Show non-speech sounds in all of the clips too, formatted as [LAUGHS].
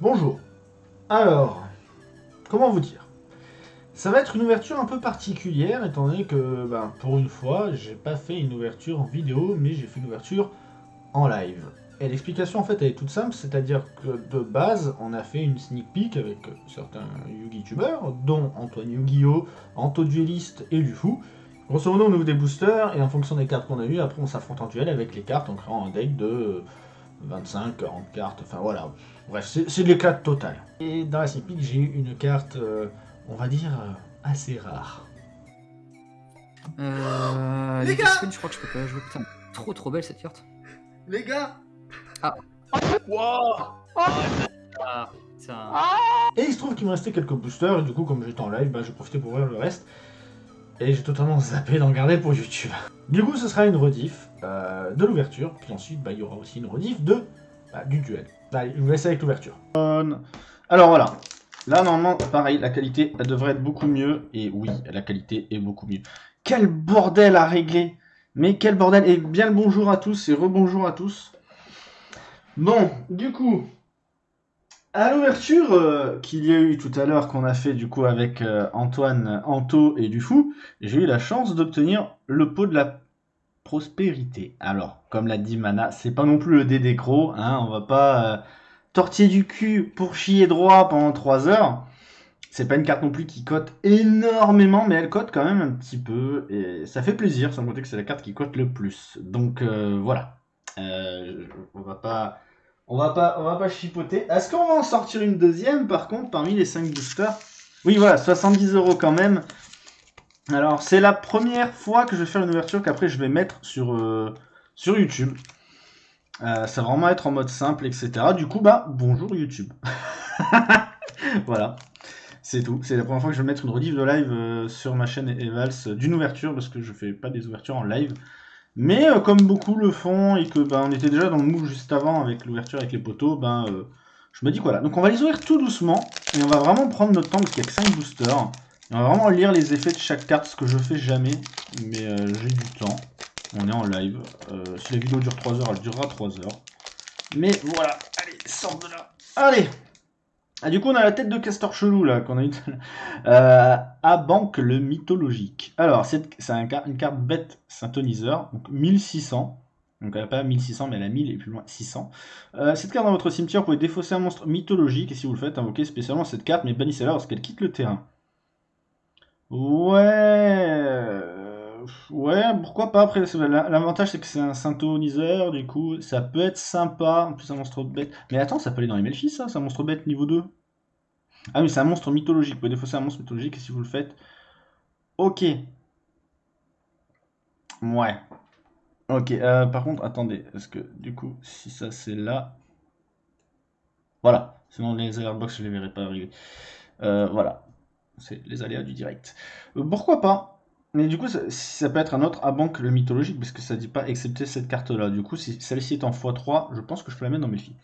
Bonjour. Alors, comment vous dire? Ça va être une ouverture un peu particulière, étant donné que, ben, pour une fois, j'ai pas fait une ouverture en vidéo, mais j'ai fait une ouverture en live. Et l'explication, en fait, elle est toute simple, c'est-à-dire que de base, on a fait une sneak peek avec certains Yugi-tubeurs, dont Antoine Yu-Gi-Oh!, Anto Dueliste et Lufou. Grosso modo, on ouvre des boosters, et en fonction des cartes qu'on a eues, après on s'affronte en duel avec les cartes en créant un deck de 25, 40 cartes, enfin voilà. Bref, c'est de l'éclat total. Et dans la peek, j'ai eu une carte, euh, on va dire, euh, assez rare. Euh, Les gars je crois que je peux pas jouer. Putain, trop trop belle cette carte. Les gars Wow Ah, putain. Et il se trouve qu'il me restait quelques boosters, et du coup, comme j'étais en live, bah, j'ai profité pour ouvrir le reste. Et j'ai totalement [LAUGHS] zappé d'en garder pour YouTube. Du coup, ce sera une rediff euh, de l'ouverture, puis ensuite, bah, il y aura aussi une rediff de, bah, du duel. Allez, je vous laisse avec l'ouverture. Alors voilà, là normalement, pareil, la qualité, elle devrait être beaucoup mieux, et oui, la qualité est beaucoup mieux. Quel bordel à régler Mais quel bordel Et bien le bonjour à tous, et rebonjour à tous. Bon, du coup, à l'ouverture euh, qu'il y a eu tout à l'heure, qu'on a fait du coup avec euh, Antoine, Anto et Dufou, j'ai eu la chance d'obtenir le pot de la prospérité. Alors, comme l'a dit Mana, c'est pas non plus le DD Crow, hein, on va pas euh, tortiller du cul pour chier droit pendant 3 heures. C'est pas une carte non plus qui cote énormément, mais elle cote quand même un petit peu, et ça fait plaisir, sans compter que c'est la carte qui cote le plus. Donc euh, voilà, on va pas... On va pas, chipoter. Est-ce qu'on va en sortir une deuxième par contre parmi les 5 boosters? Oui voilà, 70 euros quand même. Alors c'est la première fois que je vais faire une ouverture qu'après je vais mettre sur, euh, YouTube. Euh, ça va vraiment être en mode simple, etc. Du coup, bah bonjour YouTube. [LAUGHS] voilà, c'est tout. C'est la première fois que je vais mettre une rediff de live euh, sur ma chaîne Evals d'une ouverture parce que je fais pas des ouvertures en live. Mais euh, comme beaucoup le font et que ben on était déjà dans le move juste avant avec l'ouverture avec les poteaux, ben euh, je me dis que voilà. Donc on va les ouvrir tout doucement et on va vraiment prendre notre temps parce qu'il n'y a que 5 boosters. Et on va vraiment lire les effets de chaque carte, ce que je fais jamais, mais euh, j'ai du temps. On est en live. Si la vidéo dure 3 heures, elle durera 3 heures. Mais voilà, allez, sors de là. Allez ah, du coup, on a la tête de castor chelou là qu'on a eu. Euh, à banque le mythologique. Alors, c'est une carte bête synthoniseur, donc 1600. Donc elle n'a pas 1600, mais elle a 1000 et plus loin 600. Euh, cette carte dans votre cimetière, vous pouvez défausser un monstre mythologique, et si vous le faites, invoquez spécialement cette carte, mais bannissez-la lorsqu'elle quitte le terrain. Ouais... Ouais, pourquoi pas. Après, l'avantage, c'est que c'est un synthoniseur, du coup, ça peut être sympa. En plus, un monstre bête. Mais attends, ça peut aller dans les Melfis, ça C'est un monstre bête niveau 2 Ah oui, c'est un monstre mythologique. Vous pouvez défausser un monstre mythologique, et si vous le faites... Ok. Ouais. Ok, euh, par contre, attendez, parce que du coup, si ça c'est là... Voilà, sinon les alertbox, je les verrai pas arriver. Euh, voilà, c'est les aléas du direct. Euh, pourquoi pas Mais du coup, ça, peut être un autre à banque le mythologique, parce que ça dit pas excepté cette carte-là. Du coup, si celle-ci est en x3, je pense que je peux la mettre dans mes filles.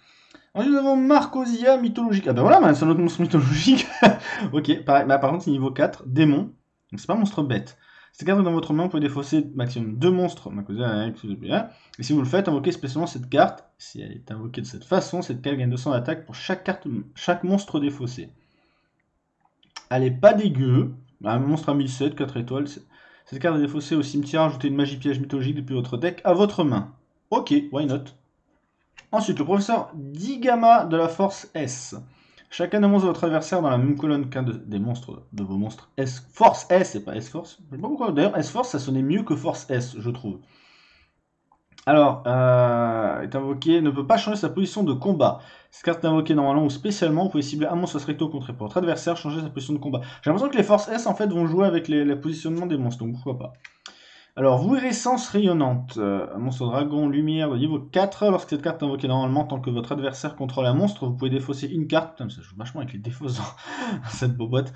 Ensuite, nous avons Marcosia mythologique. Ah ben voilà, bah, c'est un autre monstre mythologique. [LAUGHS] ok, pareil, bah, par contre, c'est niveau 4, démon. Donc c'est pas un monstre bête. Cette carte est dans votre main, vous pouvez défausser maximum deux monstres. Marcosia, et si vous le faites, invoquez spécialement cette carte. Si elle est invoquée de cette façon, cette carte gagne 200 d'attaque pour chaque carte, chaque monstre défaussé. Elle est pas dégueu. Un monstre à 1007, 4 étoiles. C'est- Cette carte est défaussée au cimetière. Ajoutez une magie piège mythologique depuis votre deck à votre main. Ok, why not? Ensuite, le professeur Digama de la force S. Chacun des de votre adversaire dans la même colonne qu'un de- des monstres de vos monstres S. Force S et pas S Force. Je sais pas pourquoi. D'ailleurs, S Force, ça sonnait mieux que Force S, je trouve. Alors, euh, est invoqué, ne peut pas changer sa position de combat. Cette carte est invoquée normalement ou spécialement, vous pouvez cibler un monstre recto contre votre adversaire, changer sa position de combat. J'ai l'impression que les forces S en fait vont jouer avec les, le positionnement des monstres, donc pourquoi pas. Alors, Vuirescence rayonnante, euh, monstre dragon lumière niveau 4, lorsque cette carte est invoquée normalement, tant que votre adversaire contrôle un monstre, vous pouvez défausser une carte, putain, ça joue vachement avec les défausses dans [LAUGHS] cette bobotte.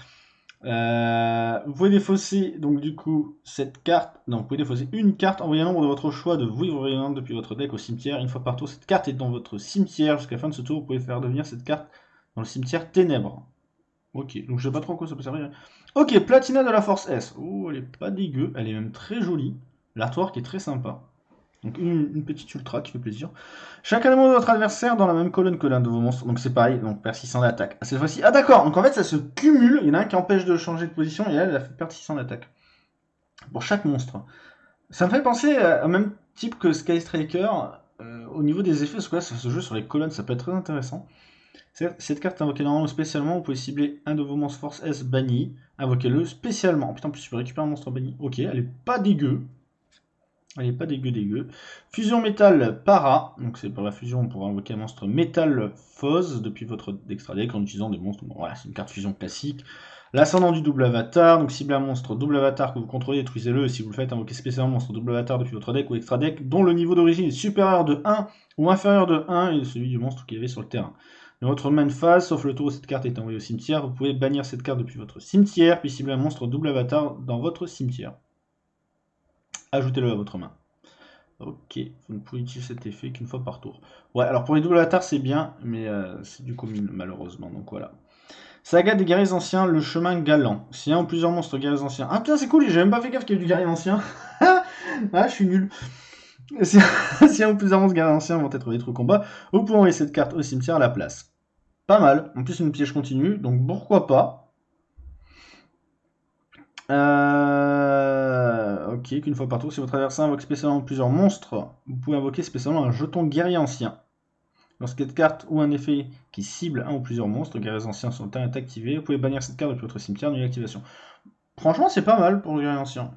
Euh, vous pouvez défausser donc du coup cette carte. Non, vous pouvez défausser une carte, envoyez un nombre de votre choix de vouivre rayonnante depuis votre deck au cimetière. Une fois par tour, cette carte est dans votre cimetière. Jusqu'à la fin de ce tour, vous pouvez faire devenir cette carte dans le cimetière ténèbres. Ok, donc je sais pas trop à quoi ça peut servir. Ok, Platina de la Force S. Oh, elle est pas dégueu, elle est même très jolie. L'artwork est très sympa. Donc une, petite ultra qui fait plaisir. Chaque animal de votre adversaire dans la même colonne que l'un de vos monstres. Donc c'est pareil, donc perd 600 d'attaque. Ah, cette fois-ci. Ah d'accord, donc en fait ça se cumule. Il y en a un qui empêche de changer de position et elle, a fait perdre 600 d'attaque. Pour chaque monstre. Ça me fait penser au même type que Sky Striker. euh, au niveau des effets, parce que là se joue sur les colonnes, ça peut être très intéressant. Cette carte invoquée normalement spécialement, vous pouvez cibler un de vos monstres Force S banni. Invoquez-le spécialement. Putain, en plus tu peux récupérer un monstre banni. Ok, elle est pas dégueu. Elle est pas dégueu dégueu. Fusion métal para. Donc c'est par la fusion, on pourra invoquer un monstre métal Foz depuis votre extra deck en utilisant des monstres. Voilà, c'est une carte fusion classique. L'ascendant du double avatar. Donc ciblez un monstre double avatar que vous contrôlez, détruisez-le. Si vous le faites, invoquez spécialement un monstre double avatar depuis votre deck ou extra deck dont le niveau d'origine est supérieur de 1 ou inférieur de 1 et celui du monstre qui est sur le terrain. Dans votre main phase, sauf le tour où cette carte est envoyée au cimetière, vous pouvez bannir cette carte depuis votre cimetière, puis cibler un monstre double avatar dans votre cimetière. Ajoutez-le à votre main. Ok, vous ne pouvez utiliser cet effet qu'une fois par tour. Ouais, alors pour les double avatars c'est bien, mais euh, c'est du commun malheureusement, donc voilà. Saga des guerriers anciens, le chemin galant. Si un ou plusieurs monstres guerriers anciens. Ah putain, c'est cool, j'ai même pas fait gaffe qu'il y ait du guerrier ancien. [LAUGHS] ah, je suis nul. Si, si un ou plusieurs monstres guerriers anciens vont être détruits au combat, vous pouvez envoyer cette carte au cimetière à la place. Pas mal. En plus, une piège continue, donc pourquoi pas. Euh, ok, qu'une fois par tour, si votre adversaire invoque spécialement plusieurs monstres, vous pouvez invoquer spécialement un jeton guerrier ancien. Lorsque carte ou un effet qui cible un ou plusieurs monstres, guerriers anciens sont est activés, vous pouvez bannir cette carte depuis votre cimetière d'une activation. Franchement, c'est pas mal pour le guerrier ancien.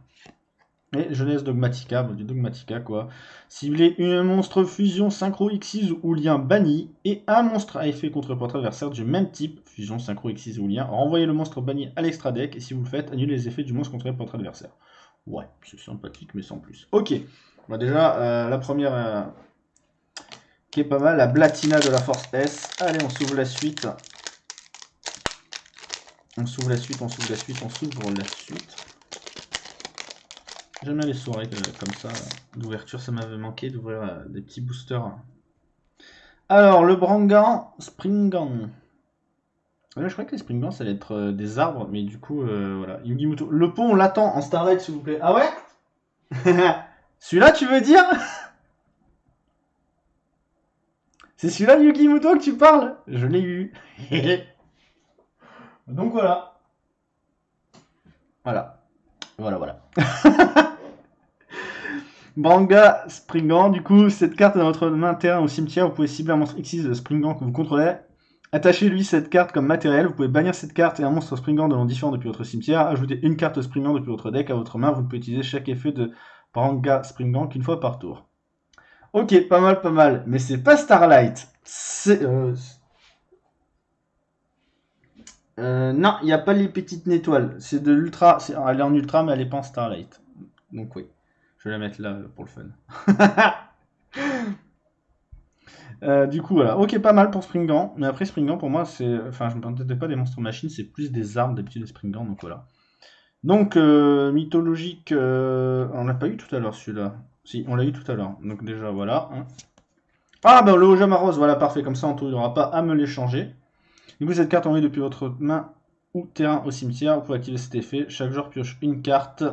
Et jeunesse dogmatica, bon, du dogmatica quoi. Ciblez un monstre fusion synchro X6 ou lien banni et un monstre à effet contre votre adversaire du même type, fusion synchro X6 ou lien. Renvoyez le monstre banni à l'extra deck et si vous le faites, annulez les effets du monstre contre votre adversaire. Ouais, c'est sympathique mais sans plus. Ok, bah déjà euh, la première euh, qui est pas mal, la Blatina de la Force S. Allez, on s'ouvre la suite. On s'ouvre la suite, on s'ouvre la suite, on s'ouvre la suite. J'aime bien les soirées comme ça, d'ouverture, ça m'avait manqué d'ouvrir euh, des petits boosters. Alors, le Brangan Springan. Je crois que les Springans, ça allait être euh, des arbres, mais du coup, euh, voilà. Yugimuto. Le pont, on l'attend en Starlight, s'il vous plaît. Ah ouais? [LAUGHS] Celui-là, tu veux dire? [LAUGHS] C'est celui-là, Yugimuto, que tu parles? Je l'ai eu. [LAUGHS] Donc voilà. Voilà. Voilà, voilà. Branga Springant, du coup, cette carte est dans votre main terrain au cimetière, vous pouvez cibler un monstre X6 de que vous contrôlez. Attachez-lui cette carte comme matériel, vous pouvez bannir cette carte et un monstre Springant de nom différent depuis votre cimetière. Ajoutez une carte Springant depuis votre deck à votre main, vous pouvez utiliser chaque effet de Branga Springant qu'une fois par tour. Ok, pas mal, pas mal, mais c'est pas Starlight. C'est... euh, euh, non, il n'y a pas les petites étoiles. C'est de l'ultra. Elle est en ultra, mais elle est pas en starlight. Donc oui. Je vais la mettre là pour le fun. [LAUGHS] Euh, du coup, voilà. Ok, pas mal pour Springant. Mais après, Springant, pour moi, c'est. Enfin, je ne m'entendais pas des monstres machines, c'est plus des armes d'habitude des Springant. Donc voilà. Donc, euh, mythologique. euh, On l'a pas eu tout à l'heure celui-là. Si, on l'a eu tout à l'heure. Donc déjà, voilà. hein. Ah, bah le Ojama Rose, voilà, parfait. Comme ça, en tout, il n'y aura pas à me l'échanger. Du coup, cette carte envoyée depuis votre main ou terrain au cimetière, vous pouvez activer cet effet. Chaque joueur pioche une carte.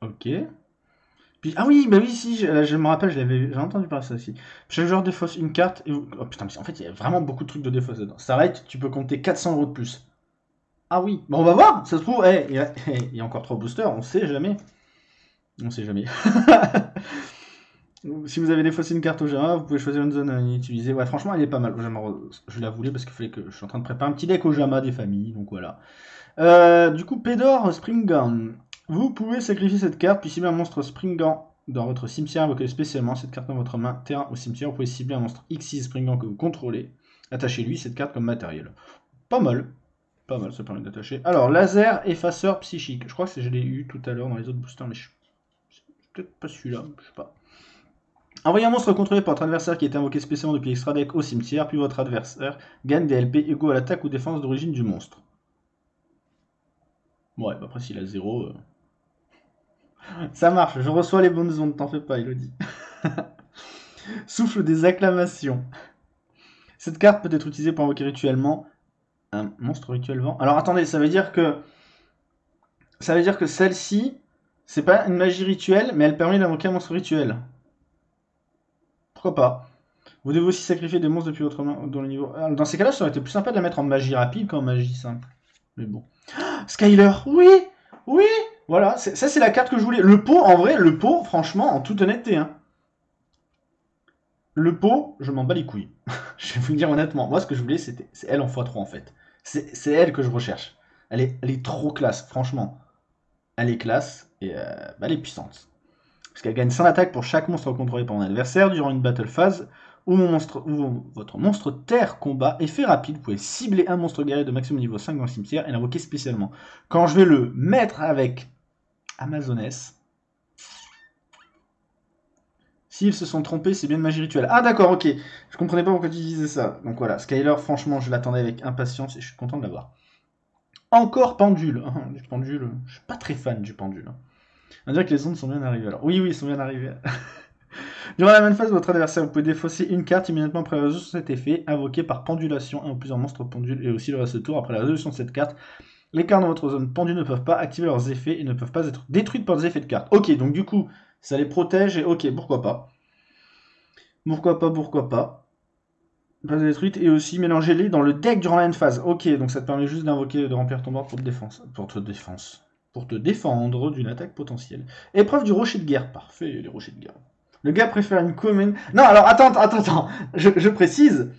Ok. Ah oui, bah oui, si, je, me rappelle, je j'ai entendu parler de ça aussi. Chaque joueur défausse une carte et. Oh putain, mais en fait, il y a vraiment beaucoup de trucs de défausse dedans. Starlight, tu peux compter 400 euros de plus. Ah oui, bon, on va voir, ça se trouve, eh, il y, a- il y a encore trois boosters, on sait jamais. On sait jamais. [LAUGHS] Si vous avez défaussé une carte au Jama, vous pouvez choisir une zone à utiliser. Ouais, franchement, elle est pas mal. Je la voulais parce qu'il fallait que je suis en train de préparer un petit deck au Jama des familles, donc voilà. Euh, du coup, Pedor Springan. Vous pouvez sacrifier cette carte, puis cibler un monstre Springan dans votre cimetière, invoquez spécialement cette carte dans votre main, terrain au cimetière. Vous pouvez cibler un monstre X6 Springan que vous contrôlez. Attachez-lui cette carte comme matériel. Pas mal. Pas mal, ça permet d'attacher. Alors, laser effaceur psychique. Je crois que je l'ai eu tout à l'heure dans les autres boosters, mais je... peut-être pas celui-là, je sais pas. Envoyez un monstre contrôlé par votre adversaire qui est invoqué spécialement depuis extra deck au cimetière, puis votre adversaire gagne des LP égaux à l'attaque ou défense d'origine du monstre. Ouais, bah après s'il a 0... Ça marche, je reçois les bonnes ondes, t'en fais pas, Elodie. [LAUGHS] Souffle des acclamations. Cette carte peut être utilisée pour invoquer rituellement un monstre rituel. Alors attendez, ça veut dire que... Ça veut dire que celle-ci, C'est pas une magie rituelle, mais elle permet d'invoquer un monstre rituel. Pourquoi pas? Vous devez aussi sacrifier des monstres depuis votre main dans le niveau. Dans ces cas-là, ça aurait été plus sympa de la mettre en magie rapide qu'en magie simple. Mais bon. [GASPS] Skyler, oui Oui Voilà, ça c'est la carte que je voulais. Le pot, en vrai, le pot, franchement, en toute honnêteté, hein. Le pot, je m'en bats les couilles. [LAUGHS] je vais vous le dire honnêtement. Moi, ce que je voulais, c'était c'est elle en x3 en fait. C'est elle que je recherche. Elle est, elle est trop classe, franchement. Elle est classe et euh, bah, elle est puissante. Parce qu'elle gagne 100 attaques pour chaque monstre contrôlé par un adversaire durant une battle phase où, mon monstre, votre monstre terre combat. Effet rapide, vous pouvez cibler un monstre guerrier de maximum niveau 5 dans le cimetière et l'invoquer spécialement. Quand je vais le mettre avec Amazoness, s'ils se sont trompés, c'est bien de magie rituelle. Ah d'accord, ok. Je comprenais pas pourquoi tu disais ça. Donc voilà, Skyler, franchement, je l'attendais avec impatience et je suis content de l'avoir. Encore pendule. Ah, du pendule, je suis pas très fan du pendule. hein. On dire que les ondes sont bien arrivées alors. Oui, oui, ils sont bien arrivés. [LAUGHS] Durant la même phase, votre adversaire, vous pouvez défausser une carte immédiatement après la résolution de cet effet, invoqué par pendulation, un ou plusieurs monstres pendules, et aussi le reste du tour après la résolution de cette carte. Les cartes dans votre zone pendule ne peuvent pas activer leurs effets et ne peuvent pas être détruites par des effets de cartes. Ok, donc du coup, ça les protège et ok, pourquoi pas. Pourquoi pas, pourquoi pas. Pas détruite et aussi mélangez-les dans le deck durant la même phase. Ok, donc ça te permet juste d'invoquer, de remplir ton board pour te défense, pour te défense, pour te défendre d'une attaque potentielle. Épreuve du rocher de guerre, parfait, les rochers de guerre. Le gars préfère une commune. Non, alors attends, attends, attends. Je, précise,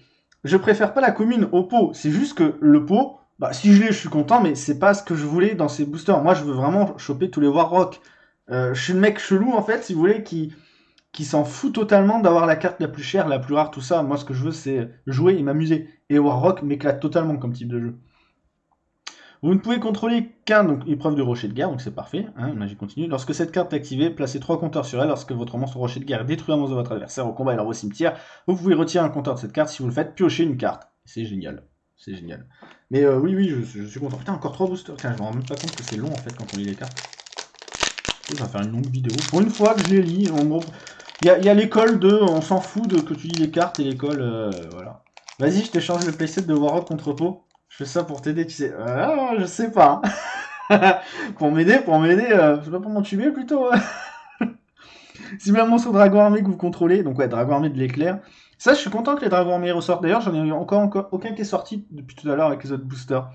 je préfère pas la commune au pot. C'est juste que le pot, bah si je l'ai, je suis content, mais c'est pas ce que je voulais dans ces boosters. Moi, je veux vraiment choper tous les Warrock. Euh, je suis le mec chelou en fait, si vous voulez, qui qui s'en fout totalement d'avoir la carte la plus chère, la plus rare, tout ça. Moi, ce que je veux, c'est jouer et m'amuser. Et Warrock m'éclate totalement comme type de jeu. Vous ne pouvez contrôler qu'un donc épreuve de rocher de guerre, donc c'est parfait. Hein, magie continue. Lorsque cette carte est activée, placez trois compteurs sur elle. Lorsque votre monstre rocher de guerre détruit un monstre de votre adversaire au combat et leur au cimetière, vous pouvez retirer un compteur de cette carte. Si vous le faites, piocher une carte. C'est génial. C'est génial. Mais euh, oui, oui, je, suis content. Putain, encore trois boosters. Tiens, je me rends même pas compte que c'est long en fait quand on lit les cartes. Ça va faire une longue vidéo. Pour une fois que je les lis, gros, il y a, a l'école de on s'en fout de que tu lis les cartes et l'école, euh, voilà. Vas-y, je t'échange le playset de Warrock contre Pot. Je fais ça pour t'aider, tu sais. Ah, je sais pas. hein. [LAUGHS] pour m'aider, pour m'aider, euh, je sais pas pour m'entuber plutôt. Cible un monstre dragon armé que vous contrôlez, donc ouais, dragon armé de l'éclair. Ça, je suis content que les dragons armés ressortent. D'ailleurs, j'en ai eu encore, encore aucun qui est sorti depuis tout à l'heure avec les autres boosters. Donc,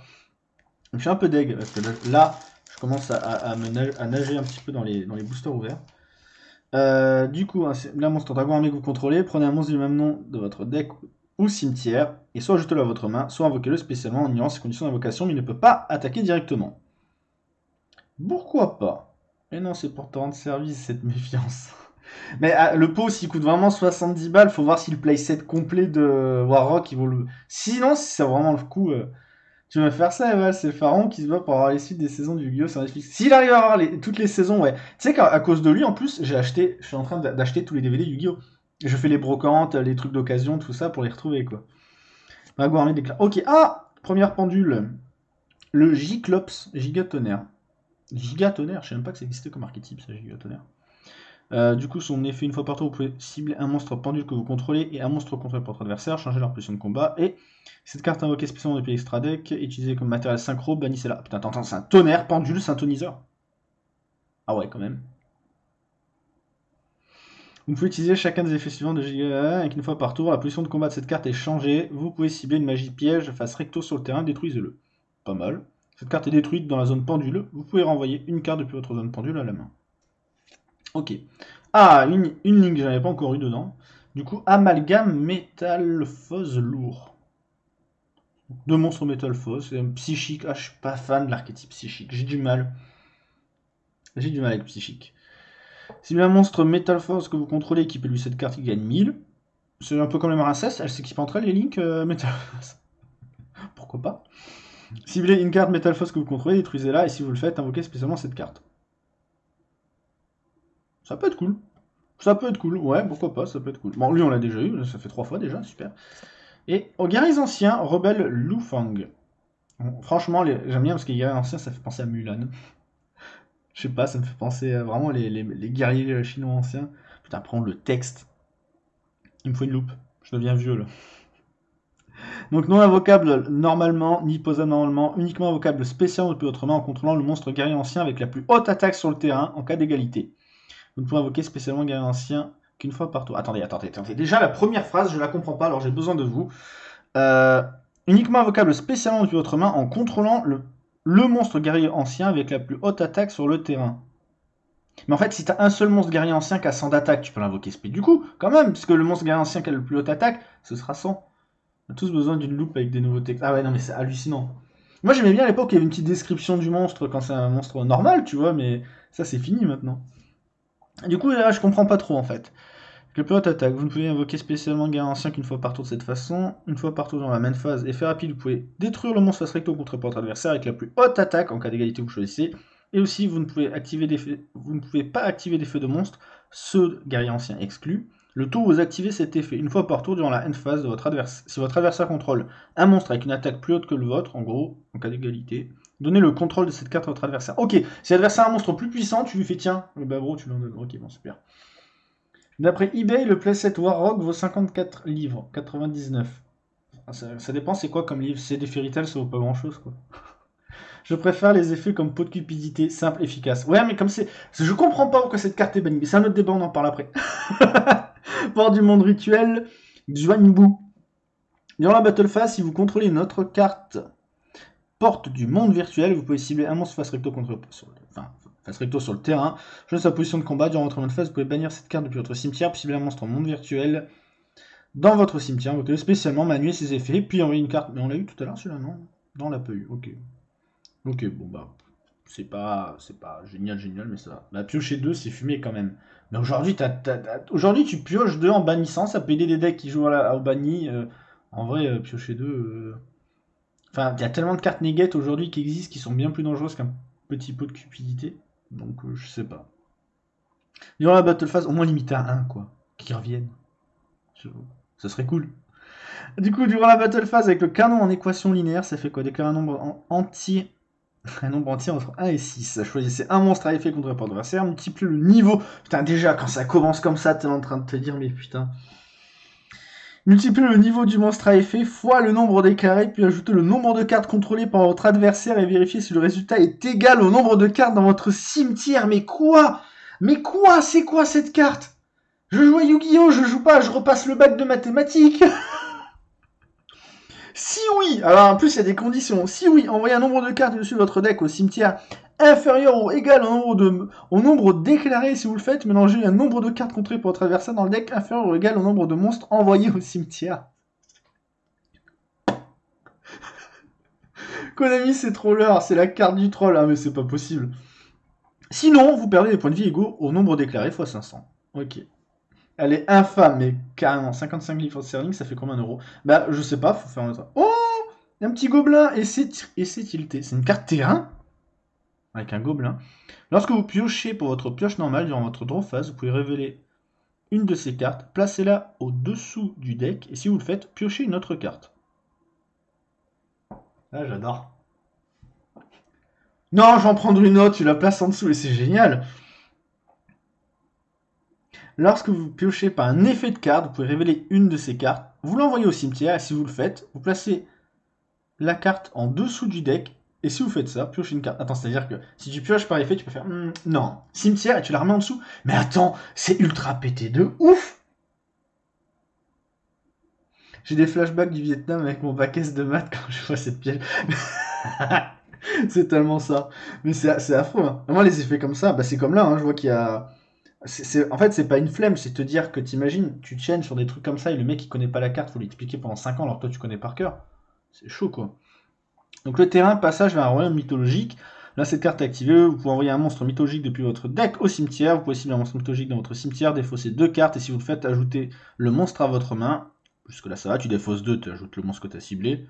je suis un peu deg parce que là, je commence à, me nager un petit peu dans les, boosters ouverts. Euh, du coup, un un monstre dragon armé que vous contrôlez, prenez un monstre du même nom de votre deck ou cimetière, et soit jetez-le à votre main, soit invoquez-le spécialement en ignorant ses conditions d'invocation, mais il ne peut pas attaquer directement. Pourquoi pas? Et non, c'est pour te rendre service cette méfiance. [LAUGHS] Mais ah, le pot, s'il coûte vraiment 70 balles, faut voir si le playset complet de Warrock, il vaut le. Sinon, si c'est vraiment le coup, euh, tu vas faire ça, ouais, c'est Pharaon qui se bat pour avoir les suites des saisons du Yu-Gi-Oh! S'il arrive à avoir toutes les saisons, ouais. Tu sais qu'à cause de lui, en plus, j'ai acheté, je suis en train d'a- d'acheter tous les DVD Yu-Gi-Oh! Je fais les brocantes, les trucs d'occasion, tout ça pour les retrouver, quoi. D'éclat. Ok, ah Première pendule. Le Giclops, Gigatonnerre. Gigatonnerre, je sais même pas que ça existait comme archétype, ça, Gigatonnerre. Euh, du coup, son effet, une fois par tour, vous pouvez cibler un monstre pendule que vous contrôlez et un monstre contrôlé par votre adversaire, changer leur position de combat, et cette carte invoquée spécialement depuis l'extra deck, utilisée comme matériel synchro, bannissez-la. Putain, attends, attends, c'est un tonnerre, pendule, syntoniseur. Ah ouais, quand même. Vous pouvez utiliser chacun des effets suivants de Giga avec une fois par tour. La position de combat de cette carte est changée. Vous pouvez cibler une magie piège face recto sur le terrain, détruisez-le. Pas mal. Cette carte est détruite dans la zone pendule. Vous pouvez renvoyer une carte depuis votre zone pendule à la main. Ok. Ah, une, ligne que j'avais pas encore eu dedans. Du coup, amalgame métalphose lourd. Deux monstres métalphose. C'est un psychique. Ah, je suis pas fan de l'archétype psychique. J'ai du mal. J'ai du mal avec psychique. Si un monstre Metal Force que vous contrôlez équipez-lui cette carte, il gagne 1000. C'est un peu comme les Marincès, elles s'équipent entre elles, les Link euh, Metal Force. [LAUGHS] Pourquoi pas Ciblez une carte Metal Force que vous contrôlez, détruisez-la, et si vous le faites, invoquez spécialement cette carte. Ça peut être cool. Ça peut être cool, ouais, pourquoi pas, ça peut être cool. Bon, lui, on l'a déjà eu, ça fait trois fois déjà, super. Et aux guerriers anciens, rebelle Lufang. Franchement, j'aime bien parce que les guerriers anciens, ça fait penser à Mulan. Je sais pas, ça me fait penser vraiment les, les- guerriers chinois anciens. Putain, prendre le texte. Il me faut une loupe. Je deviens vieux là. Donc non invocable normalement, ni posable normalement, uniquement invocable spécialement depuis autrement en contrôlant le monstre guerrier ancien avec la plus haute attaque sur le terrain en cas d'égalité. Vous ne pouvez invoquer spécialement guerrier ancien qu'une fois par tour. Attendez, attendez, attendez. Déjà la première phrase, je la comprends pas, alors j'ai besoin de vous. Euh, uniquement invocable spécialement depuis votre main en contrôlant le, le monstre guerrier ancien avec la plus haute attaque sur le terrain. Mais en fait, si t'as un seul monstre guerrier ancien qui a 100 d'attaque, tu peux l'invoquer speed du coup, quand même, puisque le monstre guerrier ancien qui a le plus haute attaque, ce sera 100. On a tous besoin d'une loupe avec des nouveaux textes. Ah ouais, non, mais c'est hallucinant. Moi, j'aimais bien à l'époque, il y avait une petite description du monstre quand c'est un monstre normal, tu vois, mais ça, c'est fini maintenant. Du coup, là, je comprends pas trop, en fait. Le plus haute attaque, vous ne pouvez invoquer spécialement guerrier ancien qu'une fois par tour de cette façon, une fois par tour dans la même phase. Effet rapide, vous pouvez détruire le monstre face recto contre votre adversaire avec la plus haute attaque en cas d'égalité vous choisissez. Et aussi, vous ne pouvez, activer des pas activer des feux de monstre, ceux guerrier ancien exclus. Le tour où vous activez cet effet une fois par tour durant la end phase de votre adversaire. Si votre adversaire contrôle un monstre avec une attaque plus haute que le vôtre, en gros, en cas d'égalité, donnez le contrôle de cette carte à votre adversaire. Ok, si l'adversaire a un monstre plus puissant, tu lui fais tiens, bah bro, tu l'en donnes. Ok, bon, super. D'après eBay, le playset Warrock vaut 54 livres, 99. Ça, ça dépend c'est quoi comme livre? C'est des fairy tales, ça vaut pas grand chose quoi. [LAUGHS] Je préfère les effets comme pot de cupidité, simple, efficace. Ouais, mais comme c'est. Je comprends pas pourquoi cette carte est bannie. Mais c'est un autre débat, on en parle après. [LAUGHS] Port du monde rituel, Juanbu. Durant la Battle Phase, si vous contrôlez une autre carte porte du monde virtuel, vous pouvez cibler un monstre face recto contre. Enfin, recto sur le terrain. Choisissez sa position de combat. Durant votre mode phase, vous pouvez bannir cette carte depuis votre cimetière, puis cibler un monstre en monde virtuel dans votre cimetière. Vous pouvez spécialement manuer ses effets, puis envoyer une carte. Mais on l'a eu tout à l'heure celui-là, non? Non, on l'a pas eu. Ok. Ok, bon bah. C'est pas, c'est pas génial, génial, mais ça. La piocher 2, c'est fumé quand même. Mais aujourd'hui, tu pioches 2 en bannissant, ça peut aider des decks qui jouent à au banni. euh, en vrai, euh, piocher 2. Enfin, il y a tellement de cartes négates aujourd'hui qui existent qui sont bien plus dangereuses qu'un petit pot de cupidité. Donc, euh, je sais pas. Durant la battle phase, au moins limité à 1, quoi. Qui reviennent. Je- Ça serait cool. Du coup, durant la battle phase, avec le canon en équation linéaire, ça fait quoi? Déclarer un nombre en- entier. [LAUGHS] Un nombre entier entre 1 et 6. Choisissez un monstre à effet contre votre adversaire, multipliez le niveau. Putain, déjà, quand ça commence comme ça, t'es en train de te dire, mais putain. Multipliez le niveau du monstre à effet fois le nombre déclaré, puis ajoutez le nombre de cartes contrôlées par votre adversaire et vérifiez si le résultat est égal au nombre de cartes dans votre cimetière. Mais quoi? Mais quoi? C'est quoi cette carte? Je joue à Yu-Gi-Oh! Je joue pas, je repasse le bac de mathématiques [LAUGHS] Si oui Alors en plus, il y a des conditions. Si oui, envoyez un nombre de cartes dessus de votre deck au cimetière inférieur ou égal au nombre, déclaré si vous le faites. Mélangez un nombre de cartes contrées pour votre dans le deck inférieur ou égal au nombre de monstres envoyés au cimetière. [LAUGHS] Konami, c'est troller, c'est la carte du troll. Ah, mais c'est pas possible. Sinon, vous perdez des points de vie égaux au nombre déclaré x 500. Ok. Elle est infâme, mais carrément. 55 livres sterling, ça fait combien d'euros? Bah, je sais pas, faut faire un autre. Oh Un petit gobelin Et c'est tilté. C'est une carte terrain? Avec un gobelin. Lorsque vous piochez pour votre pioche normale durant votre draw phase, vous pouvez révéler une de ces cartes, placez-la au-dessous du deck, et si vous le faites, piochez une autre carte. Ah, j'adore. Non, j'en prendre une autre, tu la places en dessous, et c'est génial Lorsque vous piochez par un effet de carte, vous pouvez révéler une de ces cartes, vous l'envoyez au cimetière, et si vous le faites, vous placez la carte en dessous du deck, et si vous faites ça, piochez une carte. Attends, c'est-à-dire que si tu pioches par effet, tu peux faire Hmm, non, cimetière, et tu la remets en dessous. Mais attends, c'est ultra pété de ouf J'ai des flashbacks du Vietnam avec mon bac de maths quand je vois cette pièce. [LAUGHS] c'est tellement ça. Mais c'est c'est affreux. hein. Moi, les effets comme ça, bah, c'est comme là, hein, je vois qu'il y a... En fait, c'est pas une flemme, c'est te dire que t'imagines, tu chaînes sur des trucs comme ça et le mec il connaît pas la carte, faut lui expliquer pendant 5 ans alors que toi tu connais par cœur. C'est chaud quoi. Donc le terrain, passage vers un royaume mythologique. Là, cette carte est activée, vous pouvez envoyer un monstre mythologique depuis votre deck au cimetière. Vous pouvez cibler un monstre mythologique dans votre cimetière, défausser deux cartes, et si vous le faites, ajoutez le monstre à votre main. Jusque là, ça va, tu défausses deux, tu ajoutes le monstre que tu ciblé.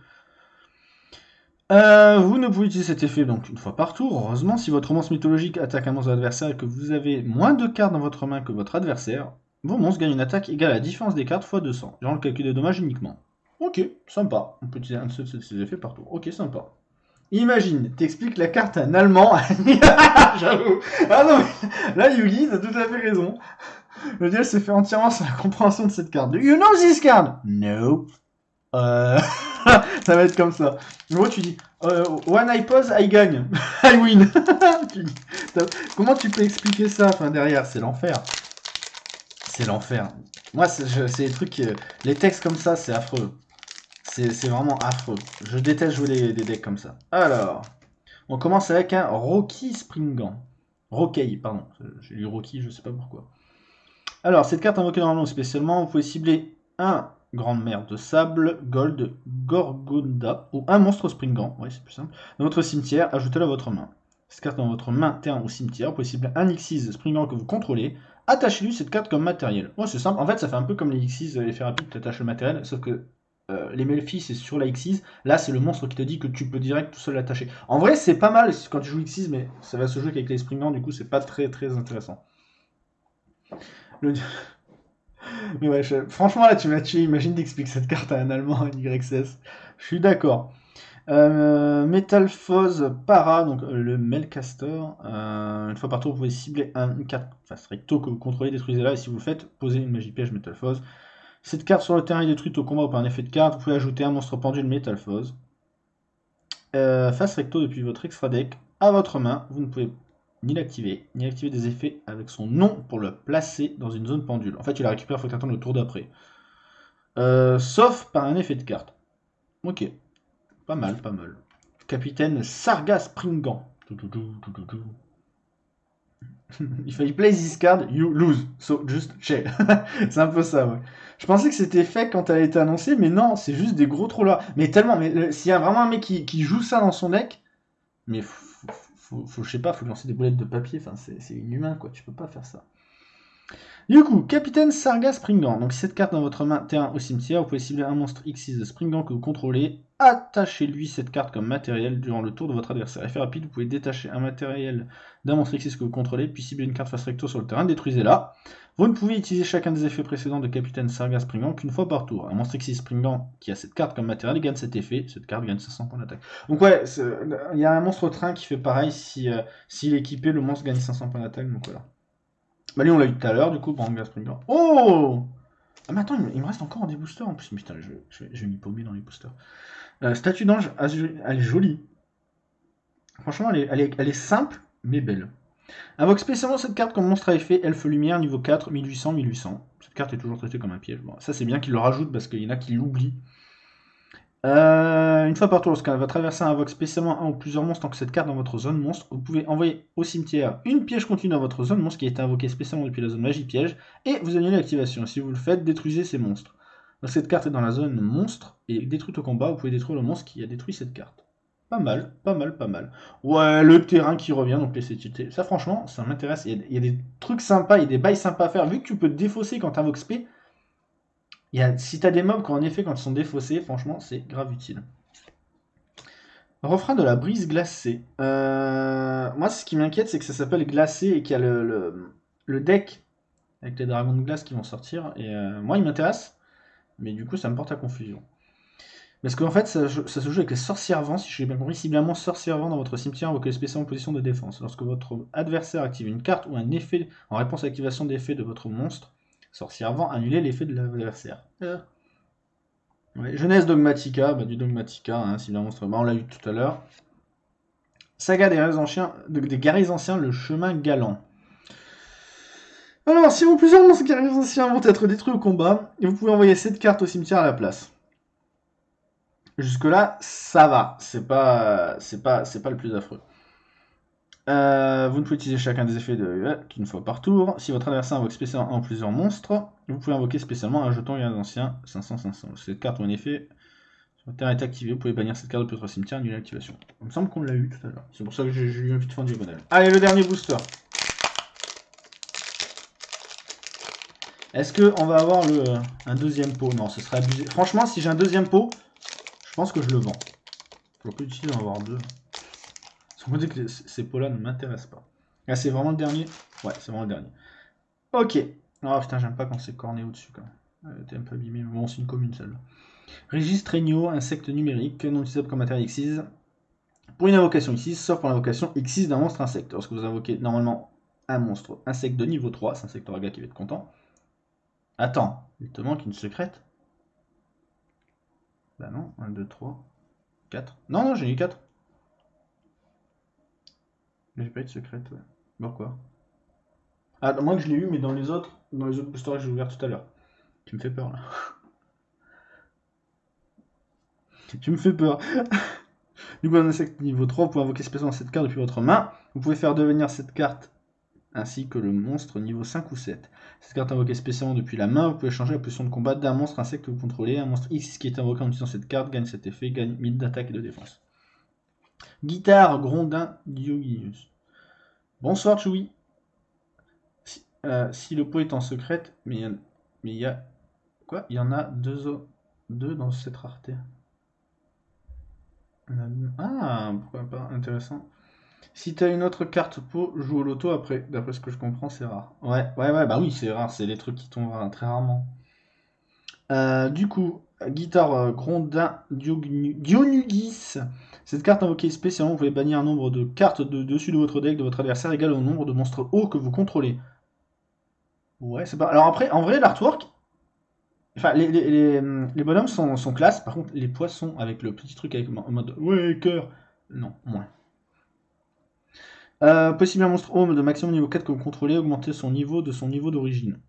Euh, vous ne pouvez utiliser cet effet donc une fois par tour. Heureusement, si votre monstre mythologique attaque un monstre adversaire et que vous avez moins de cartes dans votre main que votre adversaire, vos monstres gagnent une attaque égale à la différence des cartes x 200, durant le calcul des dommages uniquement. Ok, sympa. On peut utiliser un de ces effets par tour. Ok, sympa. Imagine, t'expliques la carte à un Allemand. [LAUGHS] J'avoue. Ah non, mais là, Yugi, t'as tout à fait raison. Le dieu se fait entièrement sur la compréhension de cette carte. Do you know this card? Nope. Euh, [LAUGHS] [LAUGHS] ça va être comme ça. Gros, tu dis euh, One I pause, I gagne. [LAUGHS] I win. [LAUGHS] Comment tu peux expliquer ça enfin, derrière? C'est l'enfer. C'est l'enfer. Moi, c'est les trucs. euh, les textes comme ça, c'est affreux. C'est vraiment affreux. Je déteste jouer des, decks comme ça. Alors, on commence avec un Rocky Springant. Rocky, pardon. J'ai lu Rocky, je sais pas pourquoi. Alors, cette carte invoquée normalement spécialement, vous pouvez cibler un grande mer de sable, gold, gorgonda ou un monstre springant. Oui, c'est plus simple. Dans votre cimetière, ajoutez-le à votre main. Cette carte dans votre main, terrain ou cimetière, cibler un X6 springant que vous contrôlez. Attachez-lui cette carte comme matériel. Ouais, c'est simple. En fait, ça fait un peu comme les X6, l'effet rapide, tu attaches le matériel, sauf que euh, les Melfi, c'est sur la X6. Là, c'est le monstre qui te dit que tu peux direct tout seul l'attacher. En vrai, c'est pas mal quand tu joues X6, mais ça va se jouer qu'avec les springants, du coup, c'est pas très très intéressant. Le- [LAUGHS] Mais ouais, franchement, là, tu m'as tué. Imagine d'expliquer cette carte à un Allemand, un YCS. Je suis d'accord. Euh, Para, donc euh, le Melcastor. Euh, une fois par tour, vous pouvez cibler un, une carte face recto que vous contrôlez, détruisez-la, et si vous le faites, posez une magie piège Metalphose. Cette carte sur le terrain est détruite au combat ou par un effet de carte. Vous pouvez ajouter un monstre pendule Metalphose. Euh, face recto depuis votre extra deck à votre main. Vous ne pouvez ni l'activer, ni activer des effets avec son nom pour le placer dans une zone pendule. En fait, tu la récupères, il faut que tu le tour d'après. Euh, sauf par un effet de carte. Ok. Pas mal, pas mal. Capitaine Sarga Springant. Tout, tout, tout, tout, tout, tout. [LAUGHS] If I play this card, you lose. So just chill. [LAUGHS] c'est un peu ça, ouais. Je pensais que c'était fait quand elle a été annoncée, mais non, c'est juste des gros trollers. Mais tellement, mais s'il y a vraiment un mec qui, qui joue ça dans son deck, mais je sais pas, faut lancer des boulettes de papier, enfin c'est inhumain quoi, tu peux pas faire ça. Du coup, Capitaine Sarga Springant. Donc, cette carte dans votre main, terrain au cimetière, vous pouvez cibler un monstre X6 de Springant que vous contrôlez. Attachez-lui cette carte comme matériel durant le tour de votre adversaire. Effet rapide, vous pouvez détacher un matériel d'un monstre X6 que vous contrôlez, puis cibler une carte face recto sur le terrain, détruisez-la. Vous ne pouvez utiliser chacun des effets précédents de Capitaine Sarga Springant qu'une fois par tour. Un monstre X6 Springant qui a cette carte comme matériel gagne cet effet. Cette carte gagne 500 points d'attaque. Donc ouais, il y a un monstre train qui fait pareil. Si, euh, est équipé, le monstre gagne 500 points d'attaque. Donc voilà. Bah lui on l'a eu tout à l'heure, du coup, Branga Springant. Oh Ah mais attends, il me, reste encore des boosters en plus. Putain, je, je, je vais m'y paumer dans les boosters. Euh, statue d'ange, elle est jolie. Franchement, elle est simple, mais belle. Invoque spécialement cette carte comme monstre à effet, Elfe Lumière, niveau 4, 1800, 1800. Cette carte est toujours traitée comme un piège. Bon, ça c'est bien qu'il le rajoute parce qu'il y en a qui l'oublient. Euh, une fois par tour, lorsqu'un votre adversaire invoque spécialement un ou plusieurs monstres tant que cette carte dans votre zone monstre, vous pouvez envoyer au cimetière une piège continue dans votre zone monstre qui a été invoquée spécialement depuis la zone magie piège et vous annulez l'activation. Si vous le faites, détruisez ces monstres. Lorsque cette carte est dans la zone monstre et détruite au combat, vous pouvez détruire le monstre qui a détruit cette carte. Pas mal, pas mal, pas mal. Ouais, le terrain qui revient, donc les CTT. Ça, franchement, ça m'intéresse. Il y, a, des trucs sympas, il y a des bails sympas à faire. Vu que tu peux te défausser quand t'invoques SP, y a, si t'as des mobs qui, en effet, quand ils sont défaussés, franchement, c'est grave utile. Refrain de la brise glacée. Euh, moi, ce qui m'inquiète, c'est que ça s'appelle glacé et qu'il y a le deck avec les dragons de glace qui vont sortir. Et euh, moi, il m'intéresse, mais du coup, ça me porte à confusion. Parce qu'en fait, ça, se joue avec les sorcières vents, si je l'ai bien compris. Ciblez un sorcière vent dans votre cimetière, invoquez spécialement en position de défense. Lorsque votre adversaire active une carte ou un effet en réponse à l'activation d'effet de votre monstre, sorcière vent, annulez l'effet de l'adversaire. Euh. Ouais, Jeunesse Dogmatica, bah, du Dogmatica, hein, ciblez un monstre. Bah, on l'a eu tout à l'heure. Saga des guerriers anciens, de- des guerriers anciens, le chemin galant. Alors, si vos plusieurs monstres guerriers anciens vont être détruits au combat, vous pouvez envoyer cette carte au cimetière à la place. Jusque-là, ça va. C'est pas, c'est pas, c'est pas le plus affreux. Euh, vous ne pouvez utiliser chacun des effets de euh, qu'une fois par tour. Si votre adversaire invoque spécialement un ou plusieurs monstres, vous pouvez invoquer spécialement un jeton guerrier ancien 500-500. Cette carte ou un effet sur terrain est activé, vous pouvez bannir cette carte depuis votre cimetière, annuler l'activation. Il me semble qu'on l'a eu tout à l'heure. C'est pour ça que j'ai eu un vite fin diagonale. Allez, le dernier booster. Est-ce qu'on va avoir le, un deuxième pot? Non, ce serait abusé. Franchement, si j'ai un deuxième pot, pense que je le vends. Faut plus utile d'en avoir deux. Sans compter que ces pots-là ne m'intéressent pas. Ah, c'est vraiment le dernier? Ouais, c'est vraiment le dernier. Ok. Oh putain, j'aime pas quand c'est corné au-dessus quand même. Euh, T'es un peu abîmé, mais bon, c'est une commune celle-là. Insecte numérique, non utilisable comme matériel X6. Pour une invocation X6, sauf pour l'invocation X6 d'un monstre insecte. Lorsque vous invoquez normalement un monstre insecte de niveau 3, c'est Insect Oraga qui va être content. Attends, il te manque une secrète? Bah non, 1, 2, 3, 4. Non, non, j'ai eu 4. Mais j'ai pas eu de secrète, ouais. Pourquoi? Ah, moi que je l'ai eu, mais dans les autres, dans les autres boosters que j'ai ouvert tout à l'heure. Tu me fais peur là. [LAUGHS] tu me fais peur. [LAUGHS] du coup, un insecte niveau 3, vous pouvez invoquer spécialement cette carte depuis votre main. Vous pouvez faire devenir cette carte ainsi que le monstre niveau 5 ou 7. Cette carte invoquée spécialement depuis la main, vous pouvez changer la position de combat d'un monstre insecte que vous contrôlez. Un monstre X qui est invoqué en utilisant cette carte gagne cet effet, gagne 1000 d'attaque et de défense. Guitare, Grondin, Dioginus. Bonsoir Choui. Si, euh, si le pot est en secrète, mais il y a... Quoi? Il y en a deux dans cette rareté. Ah, pourquoi pas? Intéressant. Si t'as une autre carte pot, joue au loto après. D'après ce que je comprends, c'est rare. Ouais, ouais, ouais, bah oui, c'est rare. C'est les trucs qui tombent très rarement. Euh, du coup, guitare euh, Grondin Dionugis. Cette carte invoquée spécialement, vous pouvez bannir un nombre de cartes de dessus de votre deck de votre adversaire égal au nombre de monstres hauts que vous contrôlez. Ouais, c'est pas. Alors après, en vrai, l'artwork. Enfin, les, les, les, bonhommes sont, sont. Par contre, les poissons avec le petit truc avec en mode ouais, cœur. Non, moins. Euh, possible un monstre home de maximum niveau 4 que vous contrôlez, augmenter son niveau de son niveau d'origine.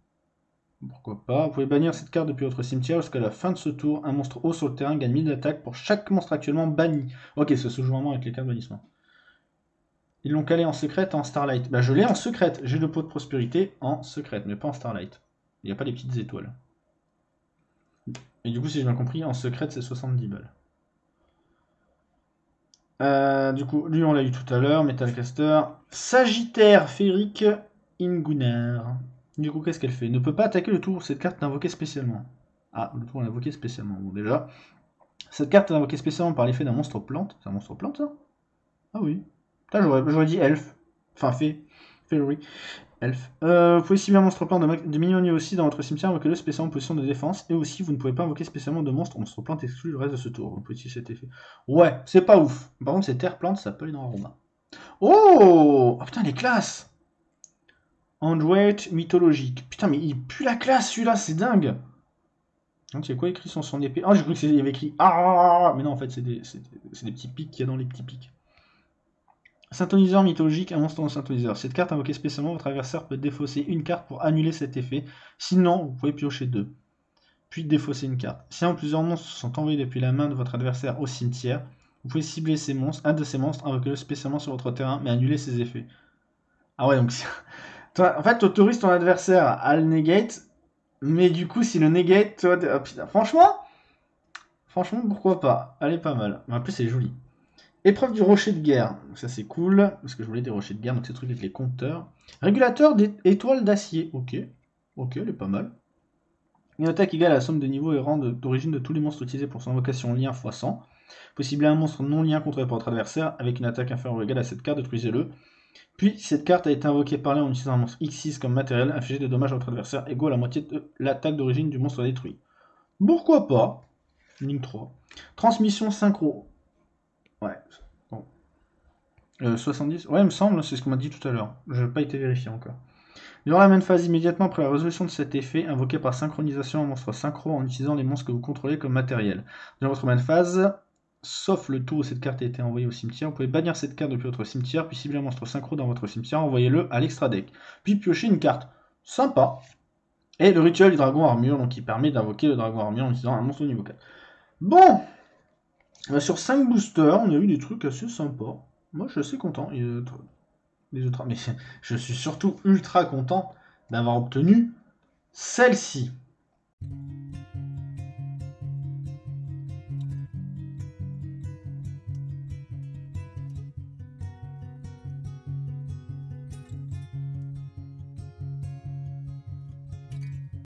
Pourquoi pas? Vous pouvez bannir cette carte depuis votre cimetière jusqu'à la fin de ce tour. Un monstre haut sur le terrain gagne 1000 d'attaque pour chaque monstre actuellement banni. Ok, ça se joue vraiment avec les cartes bannissement. Ils l'ont calé en secrète en Starlight. Bah je l'ai en secrète. J'ai le pot de prospérité en secrète, mais pas en Starlight. Il n'y a pas les petites étoiles. Et du coup, si j'ai bien compris, en secrète, c'est 70 balles. Euh, du coup, lui, on l'a eu tout à l'heure, Metalcaster. Sagittaire Férique Ingunar. Du coup, qu'est-ce qu'elle fait? Ne peut pas attaquer le tour. Cette carte invoquée spécialement. Ah, le tour invoqué spécialement. Bon, déjà. Cette carte est invoquée spécialement par l'effet d'un monstre plante. C'est un monstre plante, ça? Ah oui. j'aurais dit elfe. Enfin, fée. Elf. Euh, vous pouvez cibler un monstre plante de, de aussi dans votre cimetière, invoquez-le spécialement en position de défense. Et aussi, vous ne pouvez pas invoquer spécialement de monstre. Monstre plante exclut le reste de ce tour. Vous pouvez utiliser cet effet. Ouais, c'est pas ouf. Par contre, c'est terre plante, ça peut aller dans Aroma. Oh Oh putain, les classes Android mythologique. Putain, mais il pue la classe celui-là, c'est dingue c'est quoi écrit sur son épée? Oh, j'ai cru qu'il y avait écrit Ah Mais non, en fait, c'est des, des petits pics qu'il y a dans les petits pics. Synthoniseur mythologique, un monstre en synthoniseur. Cette carte invoquée spécialement, votre adversaire peut défausser une carte pour annuler cet effet. Sinon, vous pouvez piocher deux. Puis défausser une carte. Si un ou plusieurs monstres sont envoyés depuis la main de votre adversaire au cimetière, vous pouvez cibler ces monstres, un de ces monstres, invoquer-le spécialement sur votre terrain, mais annuler ses effets. Ah ouais, donc... [LAUGHS] en fait, tu autorises ton adversaire à le negate, mais du coup, si le negate, toi... Oh, franchement Franchement, pourquoi pas? Elle est pas mal. En plus, c'est joli. Épreuve du rocher de guerre. Ça c'est cool, parce que je voulais des rochers de guerre, donc ces trucs avec les compteurs. Régulateur d'étoiles d'acier. Ok. Ok, elle est pas mal. Une attaque égale à la somme de niveaux et rang d'origine de tous les monstres utilisés pour son invocation lien x 100. Possible un monstre non lien contre votre adversaire avec une attaque inférieure ou égale à cette carte, détruisez-le. Puis, cette carte a été invoquée par lui en utilisant un monstre X6 comme matériel, infligez des dommages à votre adversaire égaux à la moitié de l'attaque d'origine du monstre détruit. Pourquoi pas? Ligne 3. Transmission synchro. Ouais. Bon. 70 euh, Ouais, il me semble, c'est ce qu'on m'a dit tout à l'heure. Je n'ai pas été vérifié encore. Durant la même phase, immédiatement après la résolution de cet effet, invoqué par synchronisation un monstre synchro en utilisant les monstres que vous contrôlez comme matériel. Durant votre même phase, sauf le tour où cette carte a été envoyée au cimetière, vous pouvez bannir cette carte depuis votre cimetière, puis cibler un monstre synchro dans votre cimetière, envoyez-le à l'extra deck. Puis piocher une carte. Sympa. Et le rituel du dragon armure, donc qui permet d'invoquer le dragon armure en utilisant un monstre au niveau 4. Bon sur 5 boosters, on a eu des trucs assez sympas. Moi, je suis assez content. Les autres... [LAUGHS] Mais je suis surtout ultra content d'avoir obtenu celle-ci.